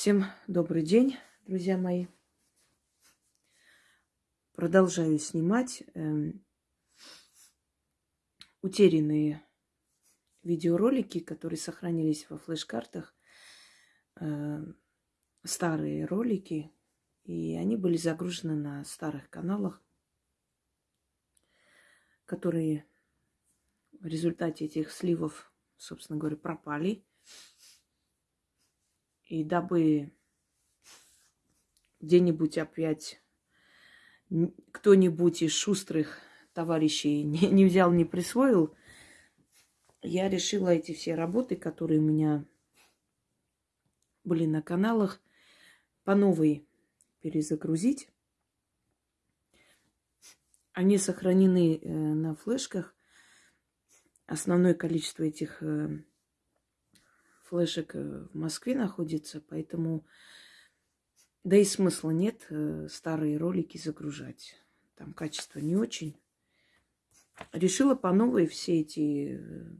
Всем добрый день, друзья мои. Продолжаю снимать э, утерянные видеоролики, которые сохранились во флеш-картах. Э, старые ролики, и они были загружены на старых каналах, которые в результате этих сливов, собственно говоря, пропали. И дабы где-нибудь опять кто-нибудь из шустрых товарищей не, не взял, не присвоил, я решила эти все работы, которые у меня были на каналах, по новой перезагрузить. Они сохранены э, на флешках. Основное количество этих э, флешек э, в Москве находится, поэтому да и смысла нет э, старые ролики загружать. Там качество не очень. Решила по новой все эти э,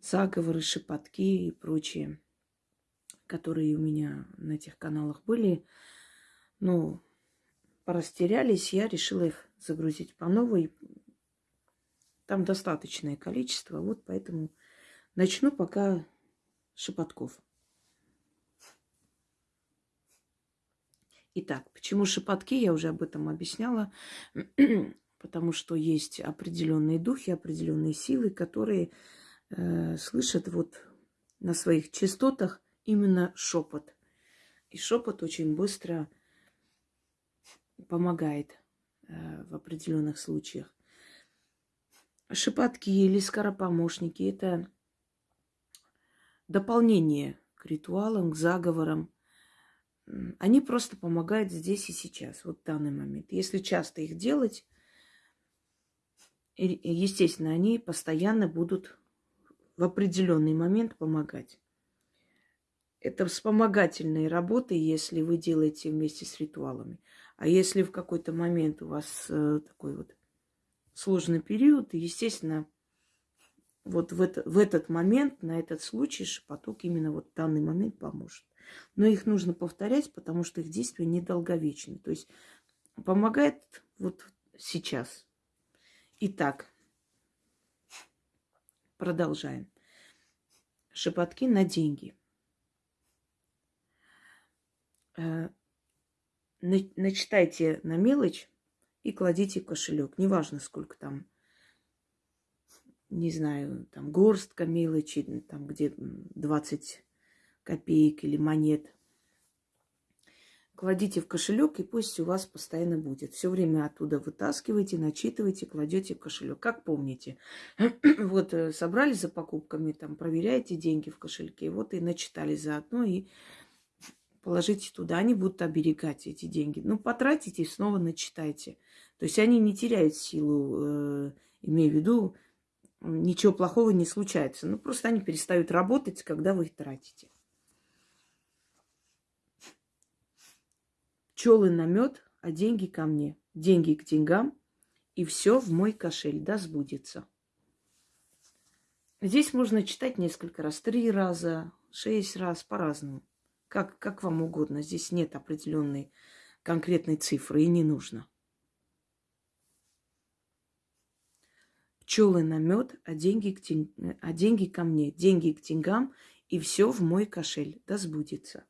заговоры, шепотки и прочее, которые у меня на этих каналах были, ну, порастерялись, я решила их загрузить по новой. Там достаточное количество, вот поэтому начну пока шепотков. Итак, почему шепотки, я уже об этом объясняла, потому что есть определенные духи, определенные силы, которые э, слышат вот на своих частотах именно шепот. И шепот очень быстро помогает э, в определенных случаях. Шепотки или скоропомощники – это дополнение к ритуалам, к заговорам. Они просто помогают здесь и сейчас, вот в данный момент. Если часто их делать, естественно, они постоянно будут в определенный момент помогать. Это вспомогательные работы, если вы делаете вместе с ритуалами. А если в какой-то момент у вас э, такой вот сложный период, естественно, вот в, это, в этот момент, на этот случай шепоток именно вот в данный момент поможет. Но их нужно повторять, потому что их действие недолговечны. То есть помогает вот сейчас. Итак, продолжаем. Шепотки на деньги. Э, начитайте на мелочь и кладите в кошелек. Неважно, сколько там не знаю, там горстка мелочи, там где 20 копеек или монет. Кладите в кошелек, и пусть у вас постоянно будет. Все время оттуда вытаскивайте, начитывайте, кладете в кошелек. Как помните, вот э, собрались за покупками, там проверяете деньги в кошельке, вот и начитали заодно, и положите туда. Они будут оберегать эти деньги. Ну, потратите и снова начитайте. То есть они не теряют силу, э, имея в виду, ничего плохого не случается. Ну, просто они перестают работать, когда вы их тратите. Пчелы на мед, а деньги ко мне. Деньги к деньгам, и все в мой кошель, да сбудется. Здесь можно читать несколько раз, три раза, шесть раз, по-разному. Как, как вам угодно. Здесь нет определенной конкретной цифры и не нужно. Пчелы на мед, а деньги, к тень... а деньги ко мне, деньги к деньгам, и все в мой кошель, да сбудется.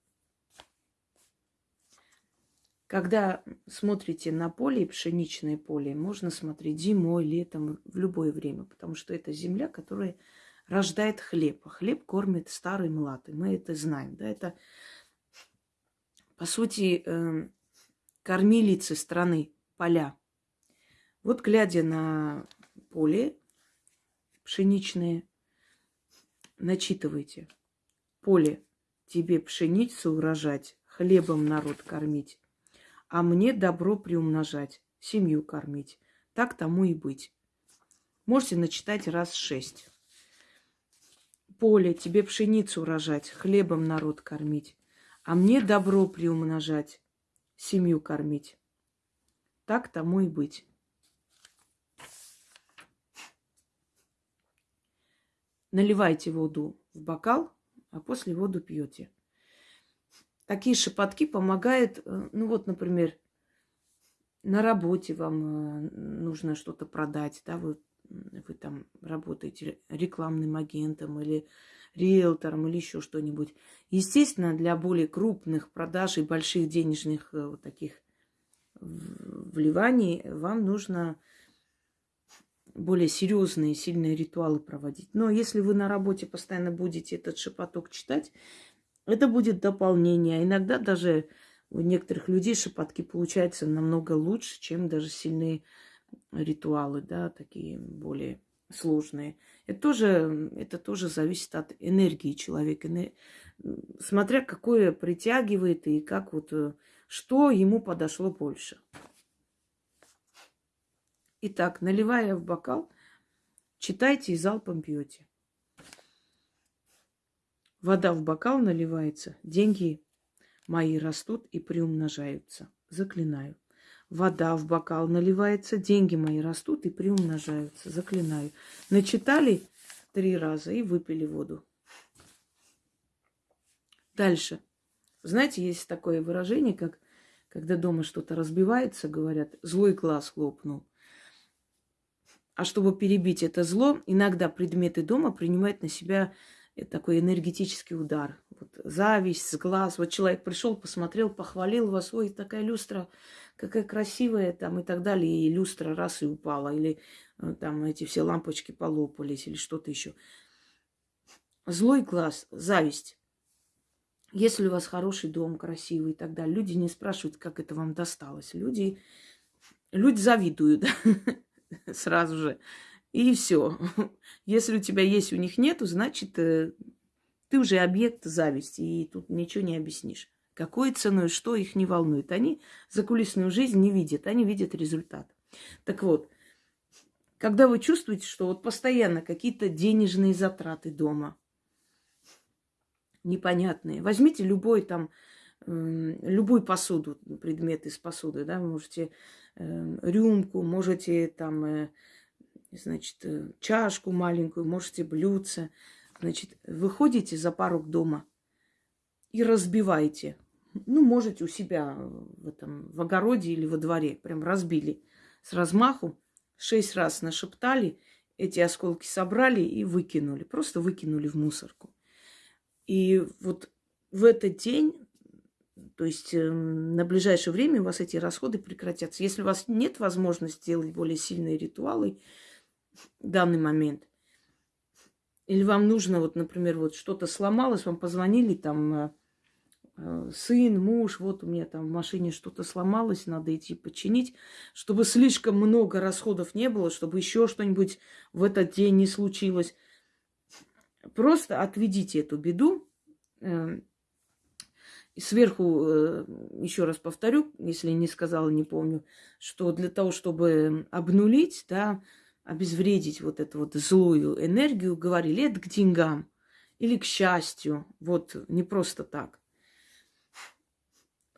Когда смотрите на поле, пшеничное поле, можно смотреть зимой, летом, в любое время, потому что это земля, которая рождает хлеб. А хлеб кормит старый млад, мы это знаем. Да? Это, по сути, э, кормилицы страны, поля. Вот глядя на поле пшеничное. Начитывайте. Поле, тебе пшеницу урожать, хлебом народ кормить, а мне добро приумножать, семью кормить. Так тому и быть. Можете начитать раз шесть. Поле, тебе пшеницу урожать, хлебом народ кормить, а мне добро приумножать, семью кормить. Так тому и быть. Наливайте воду в бокал, а после воду пьете. такие шепотки помогают, э, ну вот, например, на работе вам э, нужно что-то продать, да, вы, вы там работаете рекламным агентом или риэлтором или еще что-нибудь. Естественно, для более крупных продаж и больших денежных э, вот таких вливаний вам нужно более серьезные, сильные ритуалы проводить. Но если вы на работе постоянно будете этот шепоток читать, это будет дополнение. Иногда даже у некоторых людей шепотки получаются намного лучше, чем даже сильные ритуалы, да, такие более сложные. Это тоже, это тоже зависит от энергии человека, смотря какое притягивает и как вот, э, что ему подошло больше. Итак, наливая в бокал, читайте и залпом пьете. Вода в бокал наливается, деньги мои растут и приумножаются. Заклинаю. Вода в бокал наливается, деньги мои растут и приумножаются. Заклинаю. Начитали три раза и выпили воду. Дальше. Знаете, есть такое выражение, как когда дома что-то разбивается, говорят, злой глаз хлопнул. А чтобы перебить это зло, иногда предметы дома принимают на себя такой энергетический удар. Вот зависть с глаз. Вот человек пришел, посмотрел, похвалил вас, ой, такая люстра, какая красивая там и так далее. И люстра раз и упала. Или э, там эти все лампочки полопались или что-то еще. Злой глаз, зависть. Если у вас хороший дом, красивый и так далее, люди не спрашивают, как это вам досталось. Люди, люди завидуют. сразу же. И все. Если у тебя есть, у них нету, значит, э, ты уже объект зависти, и тут ничего не объяснишь. Какой ценой, что их не волнует. Они закулисную жизнь не видят, они видят результат. Так вот, когда вы чувствуете, что вот постоянно какие-то денежные затраты дома, непонятные, возьмите любой там, любую посуду, предмет из посуды, да, вы можете рюмку, можете там, э, значит, э, чашку маленькую, можете блюдце. Значит, выходите за порог дома и разбиваете. Ну, можете у себя в этом, в огороде или во дворе. Прям разбили с размаху. Шесть раз нашептали, эти осколки собрали и выкинули. Просто выкинули в мусорку. И вот в этот день то есть э, на ближайшее время у вас эти расходы прекратятся. Если у вас нет возможности сделать более сильные ритуалы в данный момент, или вам нужно, вот, например, вот что-то сломалось, вам позвонили там э, э, сын, муж, вот у меня там в машине что-то сломалось, надо идти починить, чтобы слишком много расходов не было, чтобы еще что-нибудь в этот день не случилось. Просто отведите эту беду, и сверху, э, еще раз повторю, если не сказала, не помню, что для того, чтобы обнулить, да, обезвредить вот эту вот злую энергию, говорили, это к деньгам или к счастью. Вот не просто так.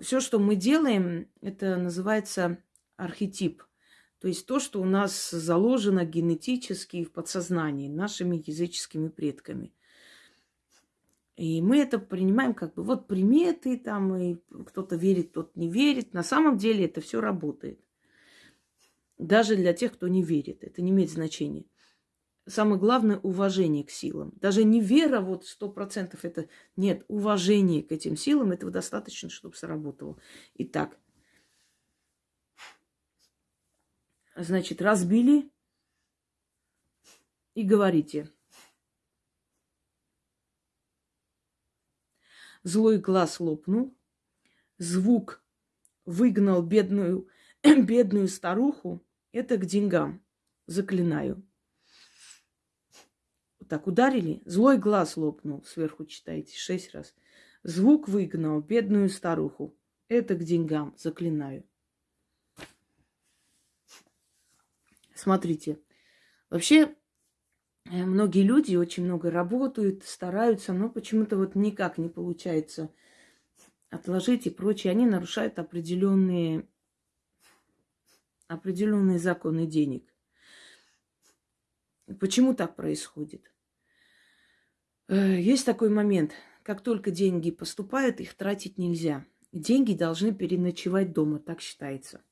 Все, что мы делаем, это называется архетип. То есть то, что у нас заложено генетически в подсознании нашими языческими предками – и мы это принимаем как бы вот приметы там, и кто-то верит, кто-то не верит. На самом деле это все работает. Даже для тех, кто не верит. Это не имеет значения. Самое главное – уважение к силам. Даже не вера вот сто процентов это... Нет, уважение к этим силам этого достаточно, чтобы сработало. Итак, значит, разбили и говорите – Злой глаз лопнул, звук выгнал бедную, бедную старуху. Это к деньгам, заклинаю. Вот так ударили, злой глаз лопнул, сверху читайте, шесть раз. Звук выгнал бедную старуху. Это к деньгам, заклинаю. Смотрите, вообще многие люди очень много работают, стараются, но почему-то вот никак не получается отложить и прочее. Они нарушают определенные, определенные законы денег. Почему так происходит? Э, есть такой момент. как только деньги поступают, их тратить нельзя. Деньги должны переночевать дома, так считается.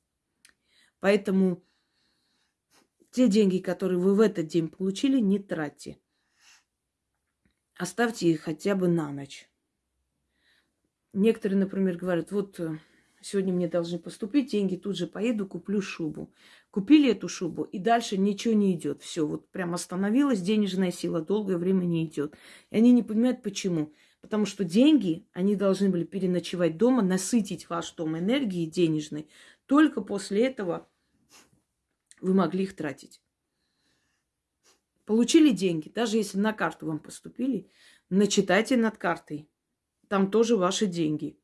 Поэтому те деньги, которые вы в этот день получили, не тратьте. Оставьте их хотя бы на ночь. Некоторые, например, говорят, вот э, сегодня мне должны поступить деньги, тут же поеду, куплю шубу. Купили эту шубу, и дальше ничего не идет. Все, вот прям остановилась денежная сила, долгое время не идет. И они не понимают, почему. Потому что деньги, они должны были переночевать дома, насытить ваш дом энергией денежной. Только после этого вы могли их тратить. Получили деньги, даже если на карту вам поступили, начитайте над картой. Там тоже ваши деньги.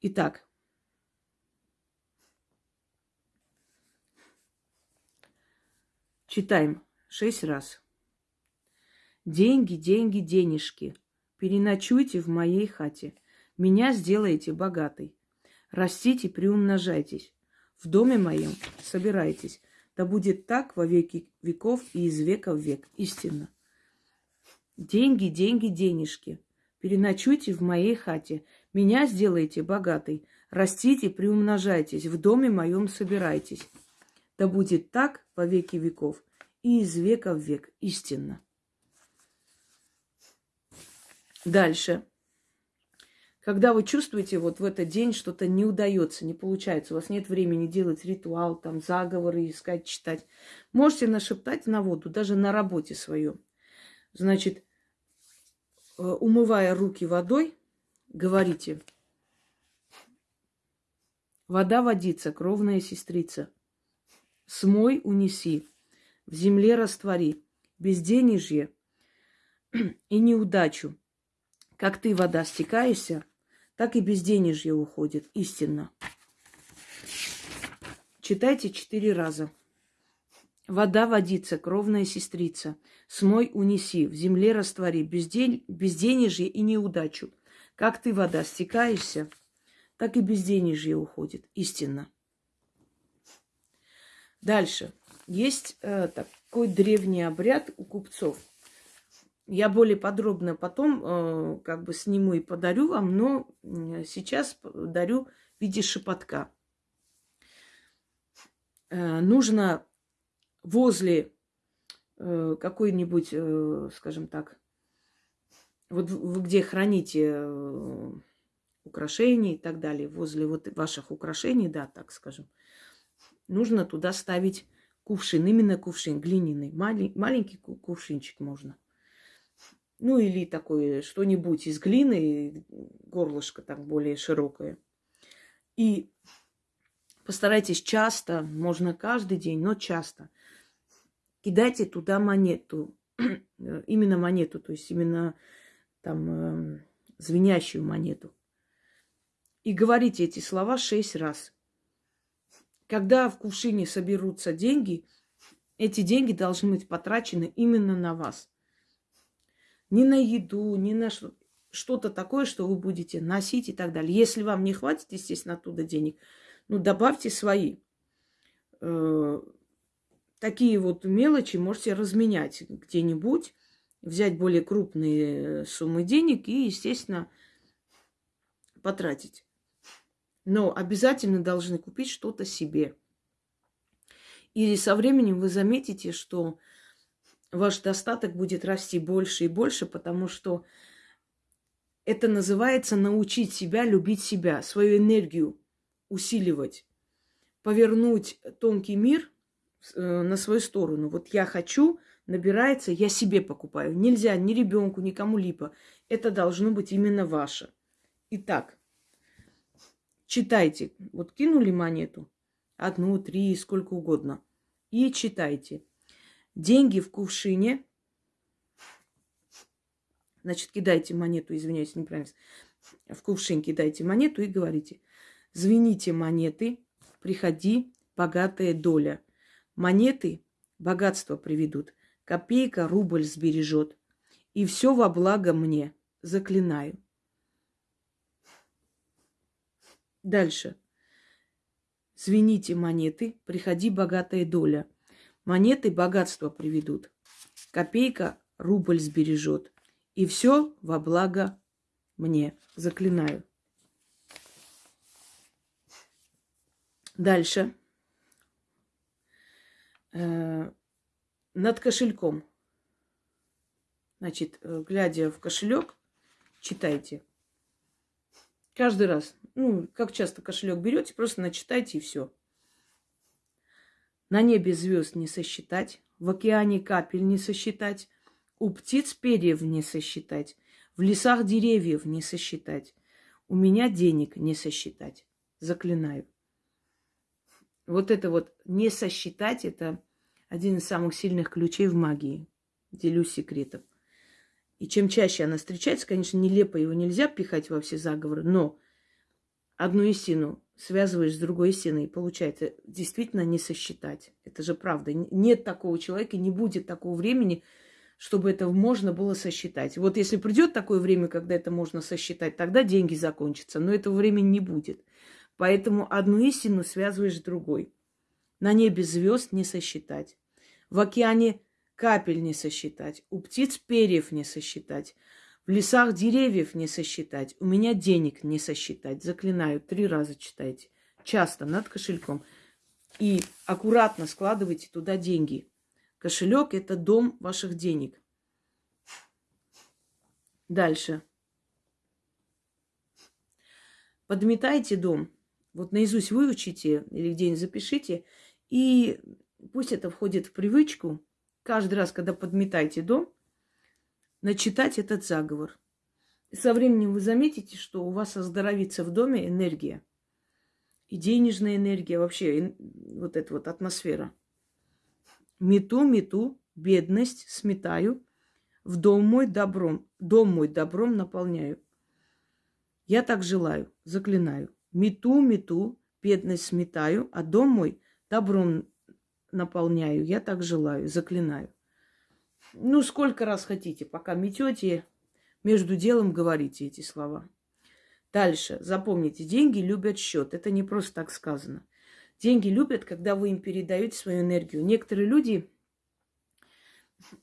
Итак, читаем шесть раз. Деньги, деньги, денежки. Переночуйте в моей хате. Меня сделаете богатой. Растите, приумножайтесь. В доме моем собирайтесь. Да будет так во веки веков и из века в век. Истинно. Деньги, деньги, денежки. Переночуйте в моей хате. Меня сделайте богатой. Растите, приумножайтесь. В доме моем собирайтесь. Да будет так во веки веков и из века в век. Истинно. Дальше. Когда вы чувствуете, вот в этот день что-то не удается, не получается, у вас нет времени делать ритуал, там, заговоры искать, читать, можете нашептать на воду, даже на работе своем. Значит, э, умывая руки водой, говорите, вода водится, кровная сестрица, смой унеси, в земле раствори, безденежье и неудачу, как ты, вода, стекаешься, так и безденежье уходит, истинно. Читайте четыре раза. Вода водится, кровная сестрица. Смой унеси, в земле раствори, безден... безденежье и неудачу. Как ты, вода, стекаешься, так и безденежье уходит, истинно. Дальше. Есть э, такой древний обряд у купцов – я более подробно потом э, как бы сниму и подарю вам, но сейчас дарю в виде шепотка. Э, нужно возле э, какой-нибудь, э, скажем так, вот вы где храните э, украшения и так далее, возле вот ваших украшений, да, так скажем, нужно туда ставить кувшин, именно кувшин глиняный, малень, маленький кувшинчик можно – ну, или такое что-нибудь из глины, горлышко так более широкое. И постарайтесь часто, можно каждый день, но часто, кидайте туда монету, именно монету, то есть именно там э, звенящую монету. И говорите эти слова шесть раз. Когда в кувшине соберутся деньги, эти деньги должны быть потрачены именно на вас ни на еду, ни на что-то такое, что вы будете носить и так далее. Если вам не хватит, естественно, оттуда денег, ну, добавьте свои. Э, такие вот мелочи можете разменять где-нибудь, взять более крупные суммы денег и, естественно, потратить. Но обязательно должны купить что-то себе. И со временем вы заметите, что ваш достаток будет расти больше и больше, потому что это называется научить себя любить себя, свою энергию усиливать, повернуть тонкий мир э, на свою сторону. Вот я хочу, набирается, я себе покупаю. Нельзя ни ребенку, ни кому-либо. Это должно быть именно ваше. Итак, читайте. Вот кинули монету, одну, три, сколько угодно. И читайте. Деньги в кувшине. Значит, кидайте монету, извиняюсь, неправильно. В кувшин кидайте монету и говорите. Звените монеты, приходи, богатая доля. Монеты богатство приведут. Копейка рубль сбережет. И все во благо мне. Заклинаю. Дальше. Звените монеты, приходи богатая доля. Монеты богатство приведут. копейка рубль сбережет. И все во благо мне. Заклинаю. Дальше. Э, над кошельком. Значит, э, глядя в кошелек, читайте. Каждый раз. Ну, как часто кошелек берете, просто начитайте и все. На небе звезд не сосчитать, в океане капель не сосчитать, у птиц перьев не сосчитать, в лесах деревьев не сосчитать, у меня денег не сосчитать. Заклинаю. Вот это вот не сосчитать, это один из самых сильных ключей в магии. Делюсь секретом. И чем чаще она встречается, конечно, нелепо его нельзя пихать во все заговоры, но одну истину связываешь с другой истиной, и получается действительно не сосчитать. Это же правда. Нет такого человека, не будет такого времени, чтобы это можно было сосчитать. Вот если придет такое время, когда это можно сосчитать, тогда деньги закончатся, но этого времени не будет. Поэтому одну истину связываешь с другой. На небе звезд не сосчитать. В океане капель не сосчитать. У птиц перьев не сосчитать. В лесах деревьев не сосчитать. У меня денег не сосчитать. Заклинаю, три раза читайте. Часто над кошельком. И аккуратно складывайте туда деньги. Кошелек – это дом ваших денег. Дальше. Подметайте дом. Вот наизусть выучите или где-нибудь запишите, и пусть это входит в привычку. Каждый раз, когда подметаете дом, начитать этот заговор. Со временем вы заметите, что у вас оздоровится в доме энергия. И денежная энергия, вообще вот эта вот атмосфера. Мету, мету, бедность сметаю, в дом мой добром, дом мой добром наполняю. Я так желаю, заклинаю. Мету, мету, бедность сметаю, а дом мой добром наполняю. Я так желаю, заклинаю. Ну, сколько раз хотите, пока метете, между делом говорите эти слова. Дальше. Запомните, деньги любят счет. Это не просто так сказано. Деньги любят, когда вы им передаете свою энергию. Некоторые люди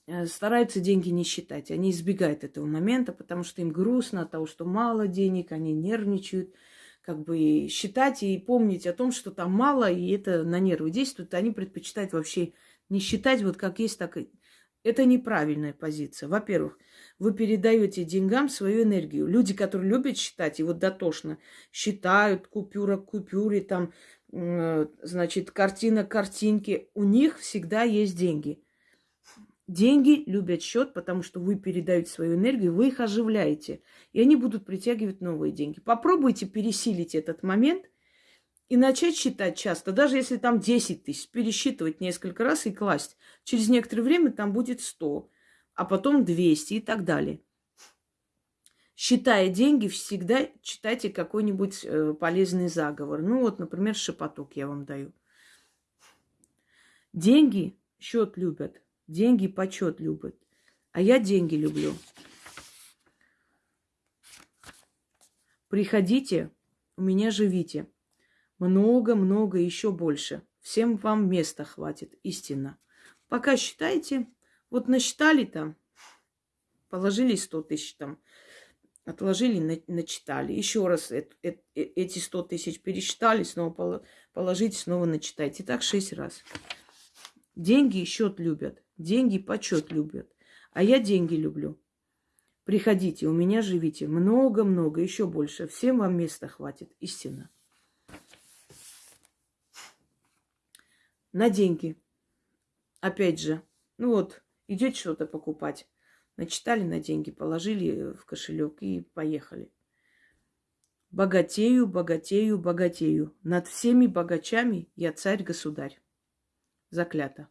э, стараются деньги не считать. Они избегают этого момента, потому что им грустно от того, что мало денег, они нервничают как бы считать и помнить о том, что там мало, и это на нервы действует, они предпочитают вообще не считать вот как есть, так и... Это неправильная позиция. Во-первых, вы передаете деньгам свою энергию. Люди, которые любят считать, и вот дотошно считают купюра к купюре, там, значит, картина к картинке, у них всегда есть деньги. Деньги любят счет, потому что вы передаете свою энергию, вы их оживляете, и они будут притягивать новые деньги. Попробуйте пересилить этот момент и начать считать часто, даже если там 10 тысяч, пересчитывать несколько раз и класть. Через некоторое время там будет 100, а потом 200 и так далее. Считая деньги, всегда читайте какой-нибудь э, полезный заговор. Ну вот, например, шепоток я вам даю. Деньги счет любят. Деньги почет любят. А я деньги люблю. Приходите, у меня живите. Много-много, еще больше. Всем вам места хватит, истинно. Пока считайте, вот насчитали там, положили 100 тысяч там, отложили, начитали. Еще раз эти 100 тысяч пересчитали, снова положите, снова начитайте. Так шесть раз. Деньги счет любят. Деньги почет любят. А я деньги люблю. Приходите, у меня живите. Много-много, еще больше. Всем вам места хватит. Истинно. На деньги. Опять же, ну вот, идете что-то покупать. Начитали на деньги, положили в кошелек и поехали. Богатею, богатею, богатею. Над всеми богачами я царь-государь. Заклято.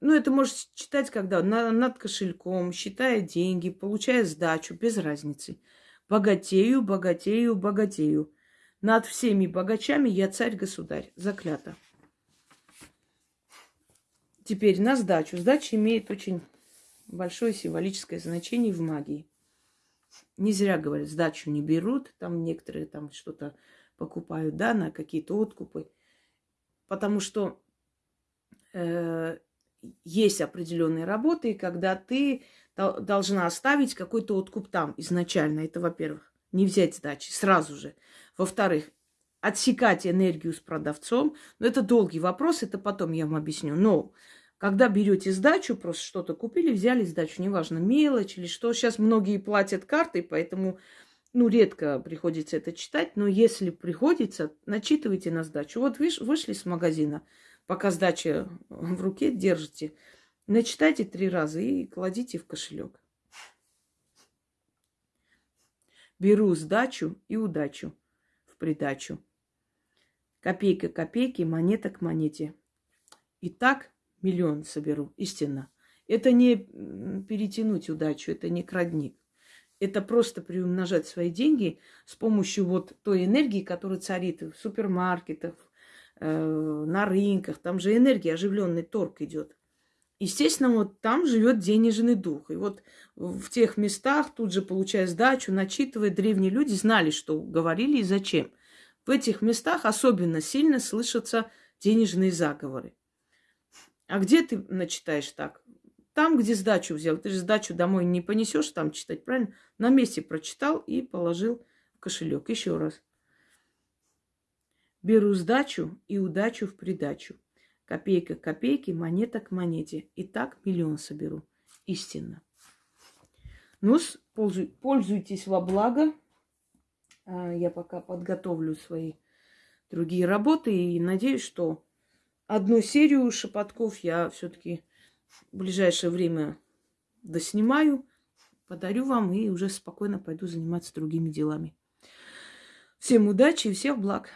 Ну, это можешь читать, когда на, над кошельком, считая деньги, получая сдачу, без разницы. Богатею, богатею, богатею. Над всеми богачами я царь-государь. Заклято. Теперь на сдачу. Сдача имеет очень большое символическое значение в магии. Не зря говорят, сдачу не берут. Там некоторые там что-то покупают, да, на какие-то откупы. Потому что э, есть определенные работы, когда ты должна оставить какой-то откуп там изначально. Это, во-первых, не взять сдачи сразу же. Во-вторых, отсекать энергию с продавцом. Но это долгий вопрос, это потом я вам объясню. Но когда берете сдачу, просто что-то купили, взяли сдачу, неважно, мелочь или что. Сейчас многие платят картой, поэтому ну, редко приходится это читать, но если приходится, начитывайте на сдачу. Вот вы вышли с магазина, пока сдача в руке держите, начитайте три раза и кладите в кошелек. Беру сдачу и удачу в придачу. Копейка копейки, монета к монете. И так миллион соберу, истинно. Это не перетянуть удачу, это не крадник это просто приумножать свои деньги с помощью вот той энергии, которая царит в супермаркетах, э, на рынках. Там же энергия, оживленный торг идет. Естественно, вот там живет денежный дух. И вот в тех местах, тут же получая сдачу, начитывая, древние люди знали, что говорили и зачем. В этих местах особенно сильно слышатся денежные заговоры. А где ты начитаешь так? Там, где сдачу взял, ты же сдачу домой не понесешь там читать, правильно? На месте прочитал и положил кошелек. Еще раз. Беру сдачу и удачу в придачу. Копейка к копейке, монета к монете. И так миллион соберу. Истинно. Ну, пользуйтесь во благо. А, я пока подготовлю свои другие работы и надеюсь, что одну серию шепотков я все-таки в ближайшее время доснимаю, подарю вам и уже спокойно пойду заниматься другими делами. Всем удачи и всех благ!